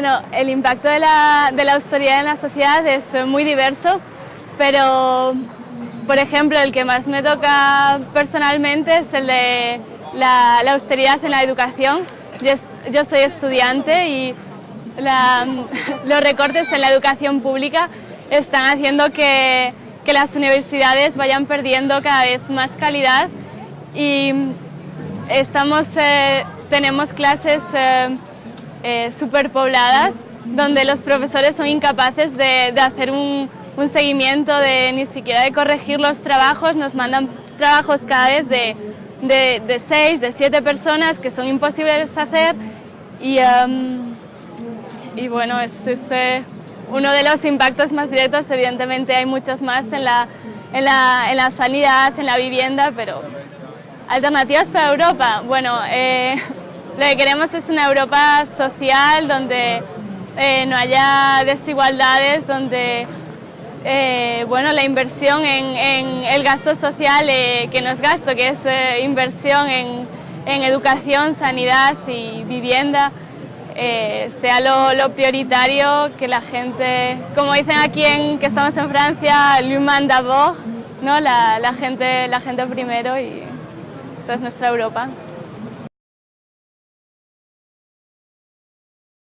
Bueno, el impacto de la, de la austeridad en la sociedad es muy diverso, pero por ejemplo el que más me toca personalmente es el de la, austeridad en la educación. Yo, soy estudiante y los recortes en la educación pública están haciendo que, que las universidades vayan perdiendo cada vez más calidad y estamos, eh, tenemos clases eh, eh, superpobladas donde los profesores son incapaces de, hacer un, seguimiento, de ni siquiera de corregir los trabajos, nos mandan trabajos cada vez de, de, seis, de siete personas que son imposibles de hacer. Y, em, y bueno, es, es uno de los impactos más directos, evidentemente hay muchos más en la, en la, en la sanidad, en la vivienda, pero alternativas para Europa, bueno, eh, lo que queremos es una Europa social donde eh, no haya desigualdades, donde eh, bueno, la inversión en, el gasto social, que no es gasto, que es inversión en, educación, sanidad y vivienda, sea lo, prioritario, que la gente, como dicen aquí en que estamos en Francia, l'humain d'abord, ¿no? La, gente, la gente primero y esta es nuestra Europa.